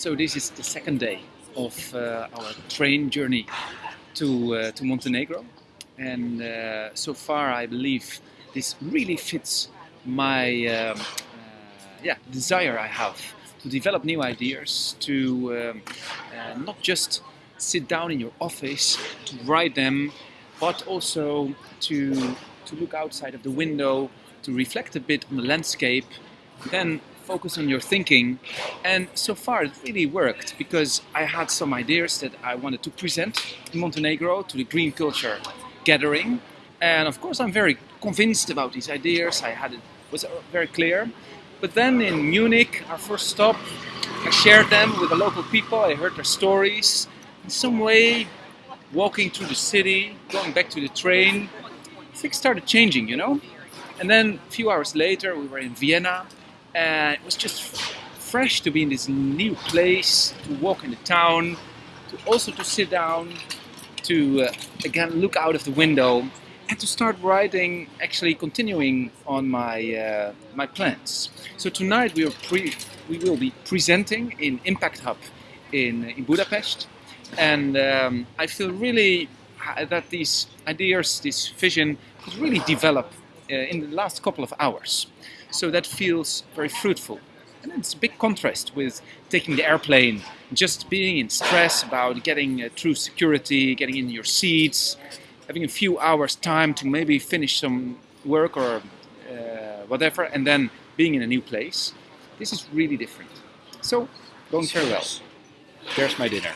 So this is the second day of uh, our train journey to uh, to Montenegro, and uh, so far I believe this really fits my um, uh, yeah desire I have to develop new ideas, to um, uh, not just sit down in your office to write them, but also to to look outside of the window, to reflect a bit on the landscape, then focus on your thinking. And so far it really worked because I had some ideas that I wanted to present in Montenegro to the Green Culture Gathering. And of course I'm very convinced about these ideas. I had it was very clear. But then in Munich, our first stop, I shared them with the local people. I heard their stories. In some way, walking through the city, going back to the train, things started changing, you know. And then a few hours later, we were in Vienna, and it was just fresh to be in this new place, to walk in the town, to also to sit down, to uh, again look out of the window, and to start writing, actually continuing on my uh, my plans. So tonight we are pre we will be presenting in Impact Hub in in Budapest, and um, I feel really that these ideas, this vision, could really develop uh, in the last couple of hours. So that feels very fruitful. And it's a big contrast with taking the airplane, just being in stress about getting uh, through security, getting in your seats, having a few hours time to maybe finish some work or uh, whatever, and then being in a new place. This is really different. So, going very well. There's my dinner.